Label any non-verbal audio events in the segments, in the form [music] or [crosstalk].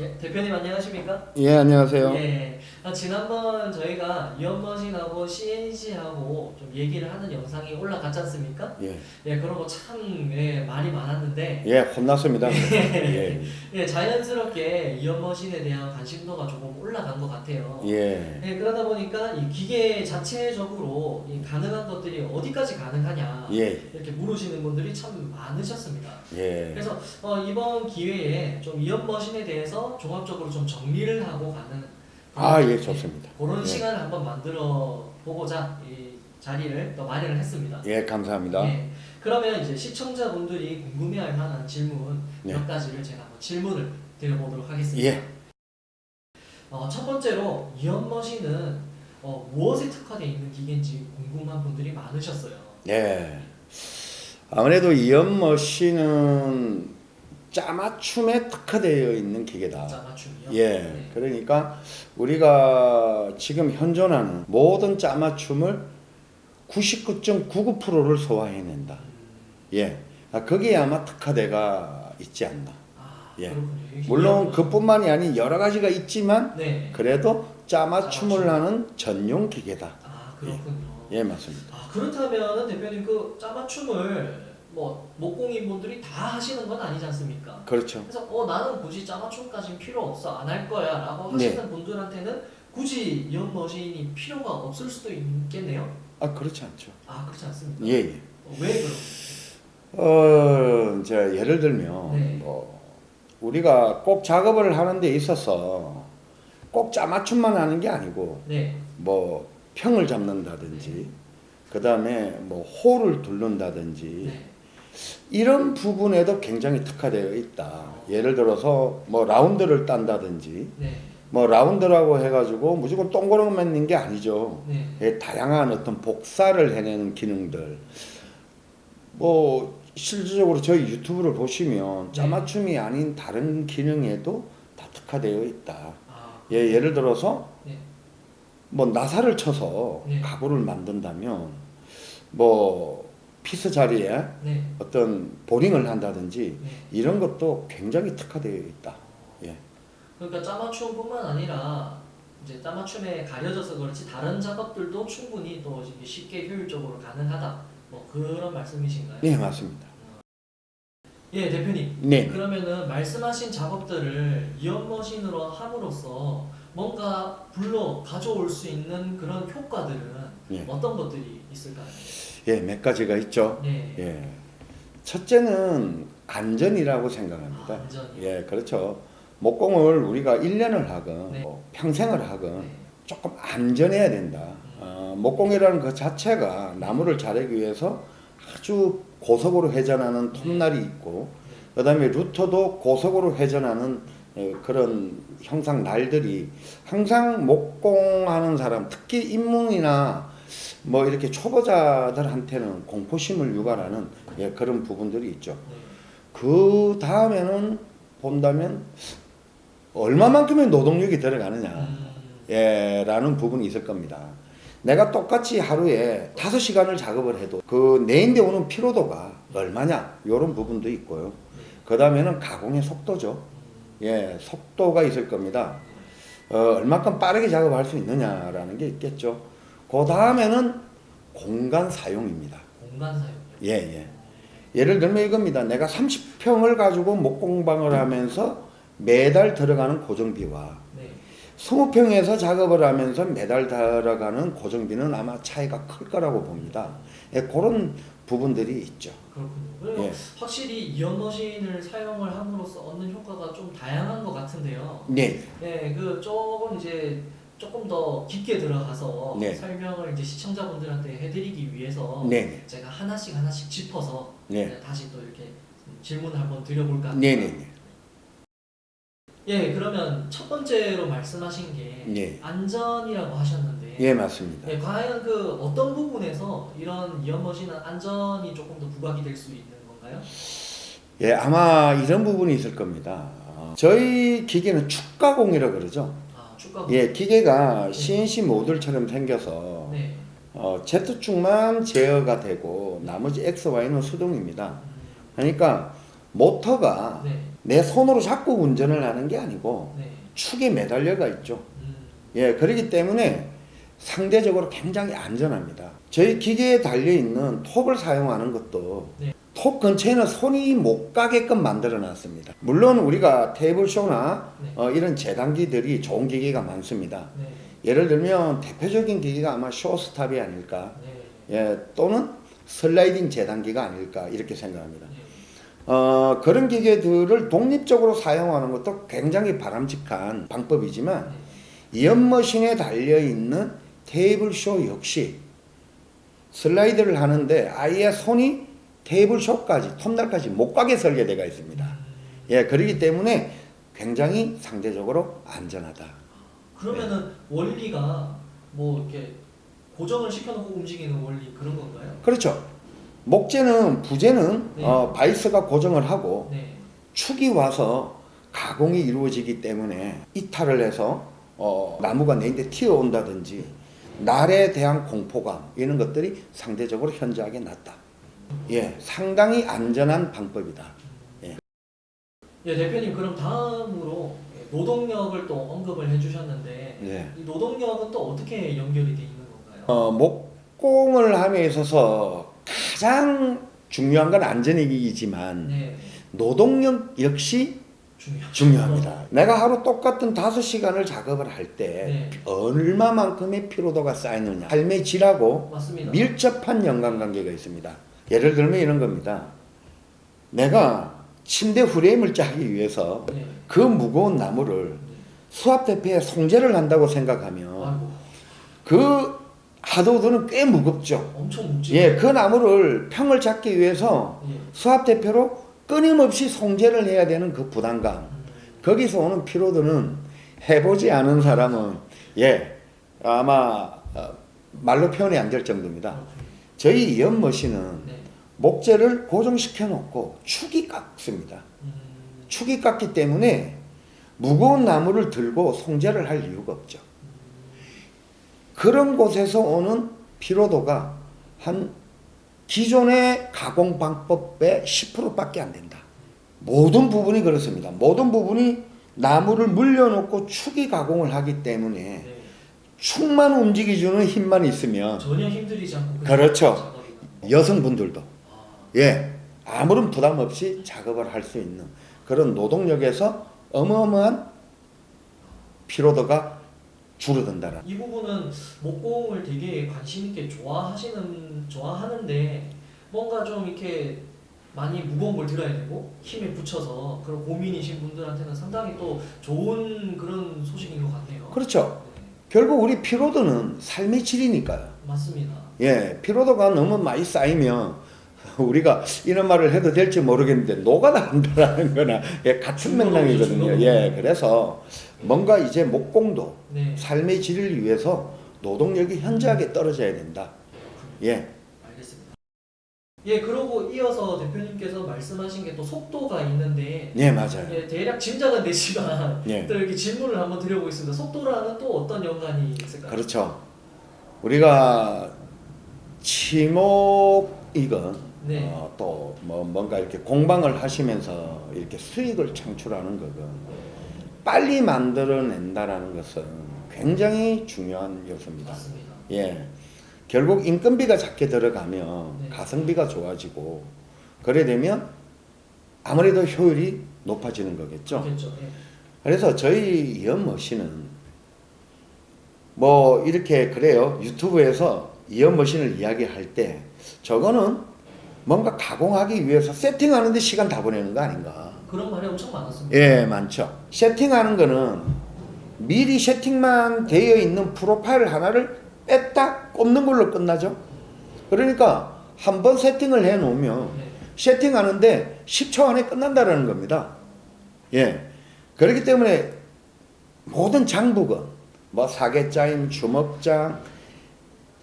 예, 대표님 안녕하십니까? 예, 안녕하세요. 예. 아, 지난번 저희가 이언머신하고 CNC하고 좀 얘기를 하는 영상이 올라갔지 않습니까? 예, 예, 그런 거 참 예, 말이 많았는데 예, 혼났습니다. [laughs] 예, 예, 자연스럽게 이언머신에 대한 관심도가 조금 올라간 것 같아요. 예, 예, 그러다 보니까 이 기계 자체적으로 이 가능한 것들이 어디까지 가능하냐 예, 이렇게 물으시는 분들이 참 많으셨습니다. 예, 그래서 어, 이번 기회에 좀 이언머신에 대해서 종합적으로 좀 정리를 하고 가는 아, 예, 좋습니다. 그런 예. 시간을 한번 만들어 보고자 이 자리를 또 마련을 했습니다. 예, 감사합니다. 예. 그러면 이제 시청자분들이 궁금해할 만한 질문 네. 몇 가지를 제가 한번 질문을 드려보도록 하겠습니다. 예, 어, 첫 번째로 이언머신은 어, 무엇에 특화되어 있는 기계인지 궁금한 분들이 많으셨어요. 예. 아무래도 이연머신은 짜맞춤에 특화되어 있는 기계다. 짜맞춤이요. 예, 네. 그러니까 우리가 지금 현존하는 모든 짜맞춤을 99.99%를 소화해낸다. 음, 예, 아, 거기에 아마 특화대가 있지 않나. 아, 예. 물론 그뿐만이 아닌 여러 가지가 있지만 네. 그래도 짜맞춤을 짜맞춤. 하는 전용 기계다. 아 그렇군요. 예, 맞습니다. 아 그렇다면은 대표님 그 짜맞춤을 뭐 목공인 분들이 다 하시는 건 아니지 않습니까? 그렇죠. 그래서 어 나는 굳이 짜맞춤까지는 필요 없어 안 할 거야라고 네. 하시는 분들한테는 굳이 이런 머신이 필요가 없을 수도 있겠네요. 아, 그렇지 않죠. 아 그렇지 않습니까? 예, 예. 어, 왜 그런? 어, 이제 예를 들면 네. 뭐 우리가 꼭 작업을 하는 데 있어서 꼭 짜맞춤만 하는 게 아니고 네. 뭐 평을 잡는다든지 그 다음에 뭐 홀을 두른다든지 네. 이런 부분에도 굉장히 특화되어 있다. 예를 들어서 뭐 라운드를 딴다든지 네. 뭐 라운드라고 해가지고 무조건 동그랗게 있는 게 아니죠. 네. 예, 다양한 어떤 복사를 해내는 기능들. 뭐 실질적으로 저희 유튜브를 보시면 네. 짜맞춤이 아닌 다른 기능에도 다 특화되어 있다. 아 예, 예를 들어서 네. 뭐 나사를 쳐서 네. 가구를 만든다면 뭐 피스 자리에 네. 어떤 보링을 한다든지 네. 이런 것도 굉장히 특화되어 있다. 예. 그러니까 짜맞춤뿐만 아니라 이제 짜맞춤에 가려져서 그렇지 다른 작업들도 충분히 또 쉽게 효율적으로 가능하다. 뭐 그런 말씀이신가요? 네, 맞습니다. 예, 대표님. 네. 그러면은 말씀하신 작업들을 이런 machine으로 함으로써 뭔가 불러 가져올 수 있는 그런 효과들은 예. 어떤 것들이 있을까요? 예, 몇 가지가 있죠. 네. 예. 첫째는 안전이라고 생각합니다. 안전이요? 예, 그렇죠. 목공을 우리가 1년을 하건 네. 뭐 평생을 하건 네. 조금 안전해야 된다. 어, 목공이라는 그 자체가 나무를 자르기 위해서 아주 고속으로 회전하는 톱날이 있고 그 다음에 루터도 고속으로 회전하는 어, 그런 형상 날들이 항상 목공하는 사람 특히 입문이나 뭐 이렇게 초보자들한테는 공포심을 유발하는 예, 그런 부분들이 있죠. 네. 그 다음에는 본다면 얼마만큼의 노동력이 들어가느냐 음, 예, 라는 부분이 있을 겁니다. 내가 똑같이 하루에 다섯 시간을 작업을 해도 그 내인데 오는 피로도가 얼마냐 이런 부분도 있고요. 그 다음에는 가공의 속도죠. 예, 속도가 있을 겁니다. 어, 얼마큼 빠르게 작업할 수 있느냐라는 게 있겠죠. 그 다음에는 공간 사용입니다. 공간 사용. 예, 예. 예를 들면 이겁니다. 내가 30평을 가지고 목공방을 하면서 매달 들어가는 고정비와 네. 20평에서 작업을 하면서 매달 들어가는 고정비는 아마 차이가 클 거라고 봅니다. 예, 그런 부분들이 있죠. 그렇군요. 예. 확실히 이언머신을 사용을 함으로써 얻는 효과가 좀 다양한 것 같은데요. 네, 네, 그 조금 이제 조금 더 깊게 들어가서 네. 설명을 이제 시청자분들한테 해드리기 위해서 네, 제가 하나씩 하나씩 짚어서 네. 네, 다시 또 이렇게 질문을 한번 드려볼까 합니다. 네, 네, 네. 예, 그러면 첫 번째로 말씀하신 게 네. 안전이라고 하셨는데 예, 맞습니다. 예, 과연 그 어떤 부분에서 이런 이언머신은 안전이 조금 더 부각이 될 수 있는 건가요? 예, 아마 이런 부분이 있을 겁니다. 어, 저희 기계는 축가공이라고 그러죠. 아, 축가 예, 기계가 CNC 모듈처럼 생겨서 네. 어, Z축만 제어가 되고 나머지 X, Y는 수동입니다. 음, 그러니까 모터가 네. 내 손으로 잡고 운전을 하는 게 아니고 네. 축에 매달려가 있죠. 음. 예, 그렇기 때문에 상대적으로 굉장히 안전합니다. 저희 기계에 달려 있는 톱을 사용하는 것도 네. 톱 근처에는 손이 못 가게끔 만들어 놨습니다. 물론 우리가 테이블쇼나 네. 어, 이런 재단기들이 좋은 기계가 많습니다. 네. 예를 들면 대표적인 기계가 아마 쇼스탑이 아닐까, 네. 예, 또는 슬라이딩 재단기가 아닐까 이렇게 생각합니다. 네. 어, 그런 기계들을 독립적으로 사용하는 것도 굉장히 바람직한 방법이지만 이 연머신에 달려있는 테이블쇼 역시 슬라이드를 하는데 아예 손이 테이블쇼까지 톱날까지 못 가게 설계되어 있습니다. 음. 예, 그렇기 때문에 굉장히 상대적으로 안전하다. 그러면은 원리가 뭐 이렇게 고정을 시켜놓고 움직이는 원리 그런 건가요? 그렇죠. 목재는 부재는 네. 어, 바이스가 고정을 하고 네. 축이 와서 가공이 이루어지기 때문에 이탈을 해서 어, 나무가 내한테 튀어온다든지 날에 대한 공포감 이런 것들이 상대적으로 현저하게 낮다. 예, 상당히 안전한 방법이다. 예, 대표님 그럼 다음으로 예, 노동력을 또 언급을 해주셨는데 예. 이 노동력은 또 어떻게 연결이 돼 있는 건가요? 어, 목공을 함에 있어서 가장 중요한 건 안전이지만 네, 노동력 역시 중요하죠. 중요합니다. 내가 하루 똑같은 5시간을 작업을 할때 네. 얼마만큼의 피로도가 쌓이느냐 삶의 질하고 맞습니다. 밀접한 연관관계가 있습니다. 예를 들면 이런 겁니다. 내가 침대 프레임을 짜기 위해서 네. 그 무거운 나무를 수압 대표에 송재를 한다고 생각하면 아이고 그 하드우드는 꽤 무겁죠. 엄청 묵지. 예, 그 나무를 평을 잡기 위해서 예. 수압 대표로 끊임없이 송재를 해야 되는 그 부담감. 음, 거기서 오는 피로도는 해보지 않은 사람은 예 아마 어, 말로 표현이 안 될 정도입니다. 그렇군요. 저희 연머신은 네. 목재를 고정시켜 놓고 축이 깎습니다. 음, 축이 깎기 때문에 무거운 나무를 들고 송재를 할 이유가 없죠. 그런 곳에서 오는 피로도가 한 기존의 가공 방법의 10%밖에 안 된다. 모든 부분이 그렇습니다. 모든 부분이 나무를 물려놓고 축이 가공을 하기 때문에 네. 축만 움직여주는 힘만 있으면 전혀 힘들이지 않고 그렇죠. 여성분들도 아, 예 아무런 부담 없이 작업을 할 수 있는 그런 노동력에서 어마어마한 피로도가 줄어든다는 이 부분은 목공을 되게 관심 있게 좋아하시는 좋아하는데 뭔가 좀 이렇게 많이 무거운 걸 들어야 되고 힘에 붙여서 그런 고민이신 분들한테는 상당히 또 좋은 그런 소식인 것 같네요. 그렇죠. 네, 결국 우리 피로도는 삶의 질이니까요 맞습니다. 예 피로도가 너무 많이 쌓이면 [laughs] 우리가 이런 말을 해도 될지 모르겠는데 노가다한다라는 거나 예, 같은 맥락이거든요. 예 그래서 뭔가 이제 목공도 네, 삶의 질을 위해서 노동력이 현저하게 떨어져야 된다 예 알겠습니다. 예, 그러고 이어서 대표님께서 말씀하신 게 또 속도가 있는데 예, 맞아요 예, 대략 짐작은 되지만 예. 또 이렇게 질문을 한번 드려보겠습니다. 속도랑은 또 어떤 연관이 있을까요? 그렇죠. 우리가 치목 이건 네. 어, 또뭐 뭔가 이렇게 공방을 하시면서 이렇게 수익을 창출하는 거건 빨리 만들어낸다라는 것은 굉장히 중요한 요소입니다. 맞습니다. 예, 결국 인건비가 작게 들어가면 네. 가성비가 좋아지고 그래 되면 아무래도 효율이 높아지는 거겠죠. 그렇겠죠. 예. 그래서 저희 연머신은 뭐 이렇게 그래요 유튜브에서 이연머신을 이야기할 때 저거는 뭔가 가공하기 위해서 세팅하는데 시간 다 보내는 거 아닌가 그런 말이 엄청 많았습니다. 예 많죠 세팅하는 거는 미리 세팅만 되어 있는 프로파일 하나를 뺐다 꼽는 걸로 끝나죠 그러니까 한 번 세팅을 해 놓으면 네. 세팅하는데 10초 안에 끝난다라는 겁니다. 예. 그렇기 때문에 모든 장부건 뭐 사계짜임, 주먹장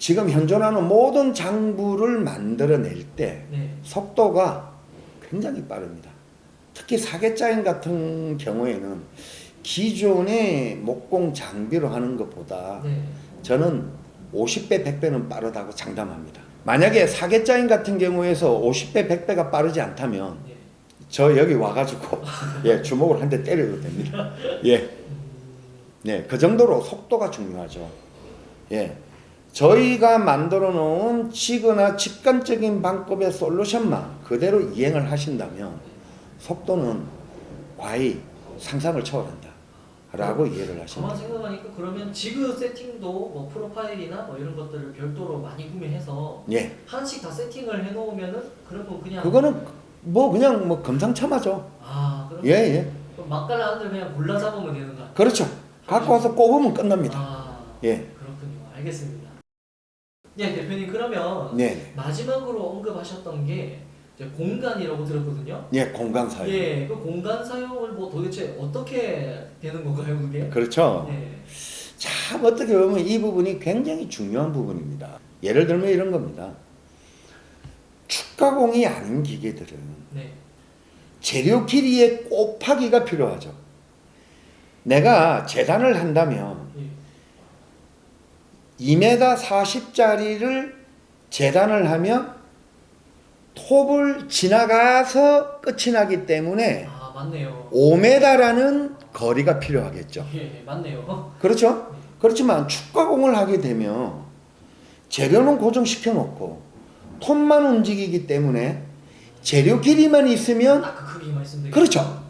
지금 현존하는 모든 장부를 만들어낼 때 네. 속도가 굉장히 빠릅니다. 특히 사계짜임 같은 경우에는 기존의 목공 장비로 하는 것보다 네. 저는 50배, 100배는 빠르다고 장담합니다. 만약에 사계짜인 같은 경우에서 50배, 100배가 빠르지 않다면 네. 저 여기 와가지고 [laughs] 예 주먹을 한 대 때려도 됩니다. 예, 음, 네, 그 정도로 속도가 중요하죠. 예, 저희가 만들어 놓은 치거나 직관적인 방법의 솔루션만 그대로 이행을 하신다면 속도는 과히 상상을 초월한다 라고 이해를 하시면 가만 생각하니까 그러면 지그 세팅도 뭐 프로파일이나 뭐 이런 것들을 별도로 많이 구매해서 예, 하나씩 다 세팅을 해놓으면은 그러면 그냥 그거는 뭐 그냥 뭐 금상첨화죠. 아 그럼 예, 예, 그럼 막갈라 안들 그냥 골라 잡으면 되는 거 그렇죠. 갖고 와서 꼽으면 끝납니다. 아 예, 그렇군요. 알겠습니다. 예 대표님 그러면 네, 마지막으로 언급하셨던 게 이제 공간이라고 들었거든요. 예, 공간 사용. 예, 그 공간 사용을 뭐 도대체 어떻게 되는 건가요, 그게? 그렇죠. 예, 참 어떻게 보면 이 부분이 굉장히 중요한 부분입니다. 예를 들면 이런 겁니다. 축가공이 아닌 기계들은 네, 재료 길이의 곱하기가 필요하죠. 내가 재단을 한다면 예, 2m 40짜리를 재단을 하면 톱을 지나가서 끝이 나기 때문에 아 맞네요. 5m라는 거리가 필요하겠죠. 예, 맞네요. 그렇죠? 그렇지만 축가공을 하게 되면 재료는 고정시켜 놓고 톱만 움직이기 때문에 재료 길이만 있으면 딱그 크기만 있으면 되겠 그렇죠.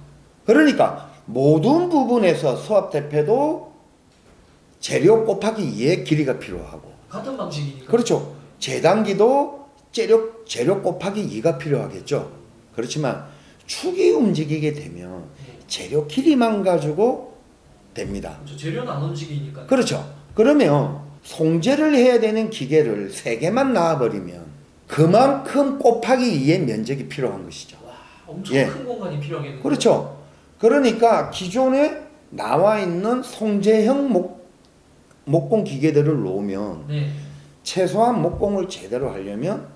그러니까 모든 부분에서 수압 대패도 재료 곱하기 2의 길이가 필요하고 같은 방식이니까. 그렇죠. 재단기도 재료, 재료 곱하기 2가 필요하겠죠. 그렇지만 축이 움직이게 되면 예, 재료 길이만 가지고 됩니다. 그렇죠. 재료는 안 움직이니까. 그렇죠. 그러면 송재를 해야 되는 기계를 세 개만 놔버리면 그만큼 곱하기 2의 면적이 필요한 것이죠. 와, 엄청 예. 큰 공간이 필요하겠네요. 그렇죠. 그러니까 기존에 나와 있는 송재형 목, 목공 기계들을 놓으면 네, 최소한 목공을 제대로 하려면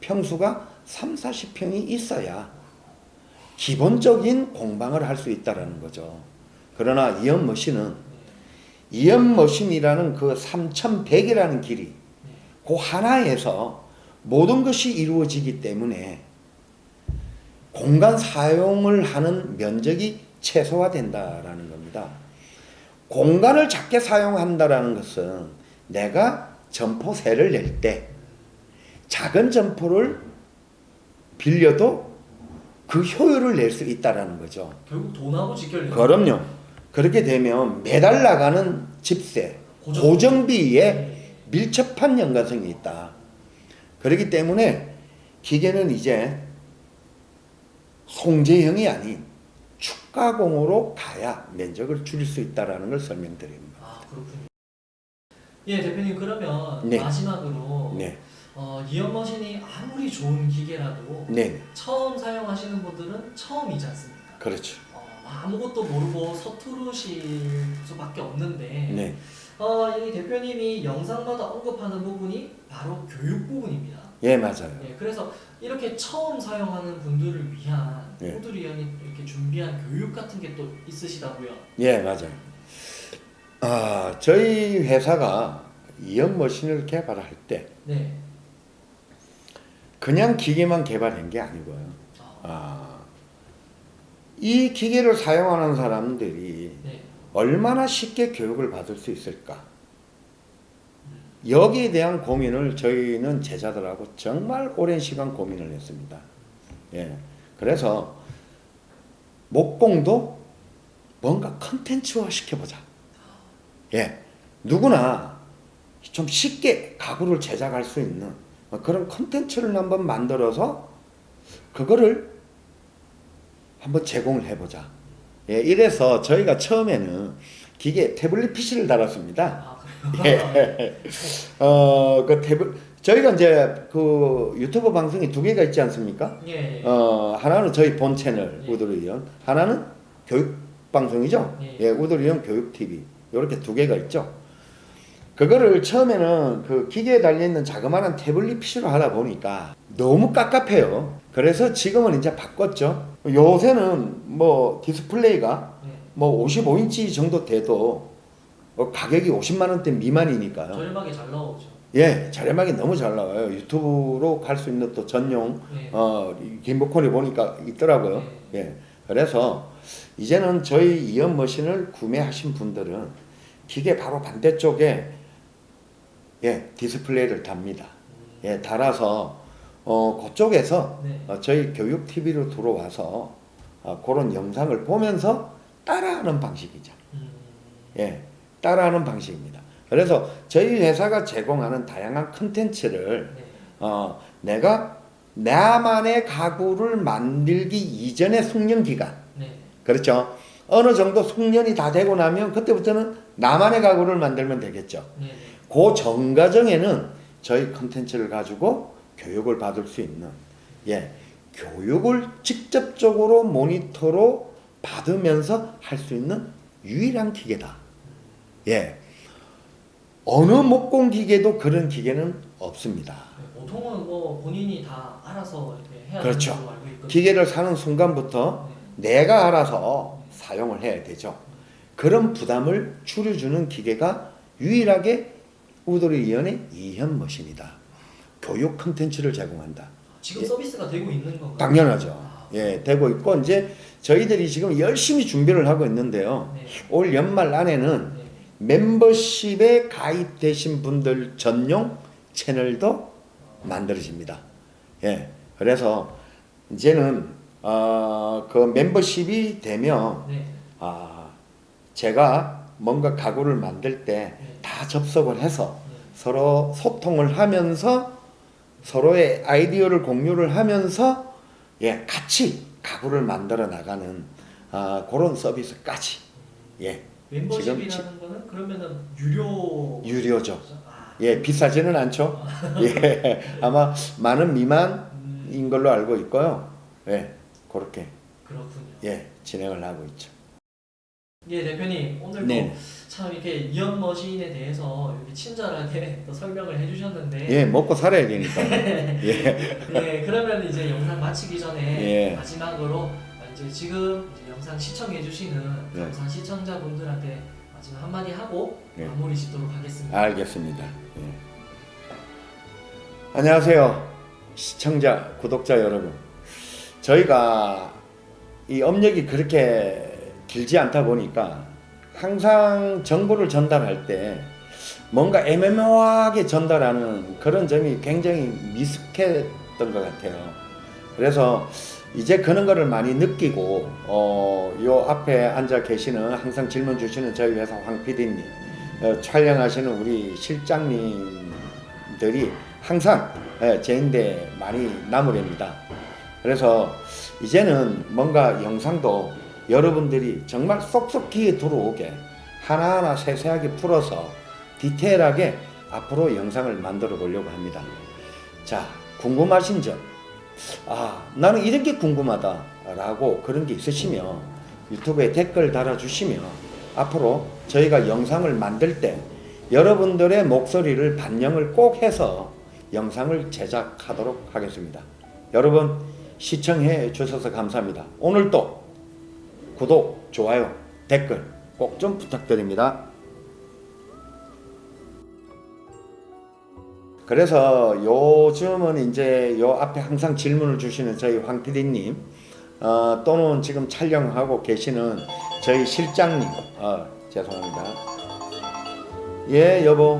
평수가 3, 40평이 있어야 기본적인 공방을 할 수 있다라는 거죠. 그러나 이연 머신은 이연 머신이라는 그 3100이라는 길이 그 하나에서 모든 것이 이루어지기 때문에 공간 사용을 하는 면적이 최소화된다라는 겁니다. 공간을 작게 사용한다라는 것은 내가 점포세를 낼 때 작은 점포를 빌려도 그 효율을 낼 수 있다라는 거죠. 결국 돈하고 직결돼요. 그럼요. 그렇게 되면 매달 나가는 집세, 고정. 고정비에 네. 밀접한 연관성이 있다. 그렇기 때문에 기계는 이제 송재형이 아닌 축가공으로 가야 면적을 줄일 수 있다라는 걸 설명드립니다. 아 그렇군요. 예, 대표님 그러면 네. 마지막으로 네, 어, 이연 머신이 아무리 좋은 기계라도 네, 처음 사용하시는 분들은 처음이지 않습니까? 그렇죠. 어, 아무것도 모르고 서투르실 수밖에 없는데 네, 어, 이 대표님이 영상마다 언급하는 부분이 바로 교육 부분입니다. 예 맞아요. 예, 그래서 이렇게 처음 사용하는 분들을 위한 네. 위한 이렇게 준비한 교육 같은 게 또 있으시다고요? 예 맞아요. 아 저희 회사가 이연 머신을 개발할 때 네. 그냥 기계만 개발한 게 아니고요. 아, 아, 이 기계를 사용하는 사람들이 네. 얼마나 쉽게 교육을 받을 수 있을까? 여기에 대한 고민을 저희는 제자들하고 정말 오랜 시간 고민을 했습니다. 예. 그래서 목공도 뭔가 컨텐츠화 시켜보자. 예. 누구나 좀 쉽게 가구를 제작할 수 있는 그런 컨텐츠를 한번 만들어서 그거를 한번 제공을 해보자. 예, 이래서 저희가 처음에는 기계 태블릿 PC를 달았습니다. 아, 그래요? 예. [laughs] 어, 그 태블 저희가 이제 그 유튜브 방송이 두 개가 있지 않습니까? 예. 어, 하나는 저희 본 채널 예. 우드리온, 하나는 교육 방송이죠. 예. 예, 우드리온 교육 TV. 이렇게 두 개가 있죠. 그거를 처음에는 그 기계에 달려 있는 자그마한 태블릿 PC로 하다 보니까 너무 깝깝해요. 그래서 지금은 이제 바꿨죠. 요새는 뭐 디스플레이가 네. 뭐 55인치 정도 돼도 어, 가격이 50만 원대 미만이니까요. 저렴하게 잘 나오죠. 예, 저렴하게 너무 잘 나와요. 유튜브로 갈 수 있는 또 전용 네. 어 김복콘이 보니까 있더라고요. 예. 그래서 이제는 저희 이연 머신을 구매하신 분들은 기계 바로 반대쪽에 예, 디스플레이를 답니다. 예, 달아서 어 그쪽에서 네. 어, 저희 교육 TV로 들어와서 어, 그런 영상을 보면서 따라하는 방식이죠. 음, 예, 따라하는 방식입니다. 그래서 저희 회사가 제공하는 다양한 컨텐츠를 네. 어, 내가 나만의 가구를 만들기 이전의 숙련 기간, 네. 그렇죠? 어느 정도 숙련이 다 되고 나면 그때부터는 나만의 가구를 만들면 되겠죠. 네. 네. 그전 과정에는 저희 컨텐츠를 가지고 교육을 받을 수 있는, 예, 교육을 직접적으로 모니터로 받으면서 할 수 있는 유일한 기계다. 예. 어느 목공 기계도 그런 기계는 없습니다. 네, 보통은 뭐 본인이 다 알아서 이렇게 해야 그렇죠. 되는 알고 있거든요. 기계를 사는 순간부터 네. 내가 알아서 사용을 해야 되죠. 그런 부담을 줄여주는 기계가 유일하게 우도리 이연의 이현 머신이다. 교육 컨텐츠를 제공한다. 지금 예. 서비스가 되고 있는 건가요? 당연하죠. 아, 예, 되고 있고 이제 저희들이 지금 열심히 준비를 하고 있는데요. 네. 올 연말 안에는 네. 멤버십에 가입되신 분들 전용 채널도 만들어집니다. 예, 그래서 이제는 어, 그 멤버십이 되면 네. 아, 제가 뭔가 가구를 만들 때 네. 다 접속을 해서 네. 서로 소통을 하면서 서로의 아이디어를 공유를 하면서 예, 같이 가구를 만들어 나가는 아, 그런 서비스까지 예, 멤버십이라는 거는 그러면은 유료 유료죠. 아, 예, 비싸지는 않죠. [laughs] 예, 아마 많은 미만인 음, 걸로 알고 있고요. 예, 그렇게 그렇군요. 예, 진행을 하고 있죠. 예 대표님 오늘도 네. 참 이렇게 이연 머신에 대해서 이렇게 친절하게 [laughs] 또 설명을 해주셨는데 예, 먹고 살아야 되니까. [laughs] 예, 네, 그러면 이제 영상 마치기 전에 예. 마지막으로 이제 지금 영상 시청해주시는 네. 감사 시청자분들한테 마지막 한마디 하고 네. 마무리 짓도록 하겠습니다. 알겠습니다. 예. 안녕하세요. 시청자, 구독자 여러분. 저희가 이 업력이 그렇게 길지 않다 보니까 항상 정보를 전달할 때 뭔가 애매모호하게 전달하는 그런 점이 굉장히 미숙했던 것 같아요. 그래서 이제 그런 거를 많이 느끼고 어, 요 앞에 앉아 계시는 항상 질문 주시는 저희 회사 황 PD님 어, 촬영하시는 우리 실장님들이 항상 예, 제인데 많이 나무랍니다. 그래서 이제는 뭔가 영상도 여러분들이 정말 쏙쏙 귀에 들어오게 하나하나 세세하게 풀어서 디테일하게 앞으로 영상을 만들어 보려고 합니다. 자, 궁금하신 점, 아, 나는 이런 게 궁금하다 라고 그런 게 있으시면 유튜브에 댓글 달아주시면 앞으로 저희가 영상을 만들 때 여러분들의 목소리를 반영을 꼭 해서 영상을 제작하도록 하겠습니다. 여러분 시청해 주셔서 감사합니다. 오늘도 구독, 좋아요, 댓글 꼭 좀 부탁드립니다. 그래서 요즘은 이제 요 앞에 항상 질문을 주시는 저희 황 PD님 어, 또는 지금 촬영하고 계시는 저희 실장님 어, 죄송합니다. 예 여보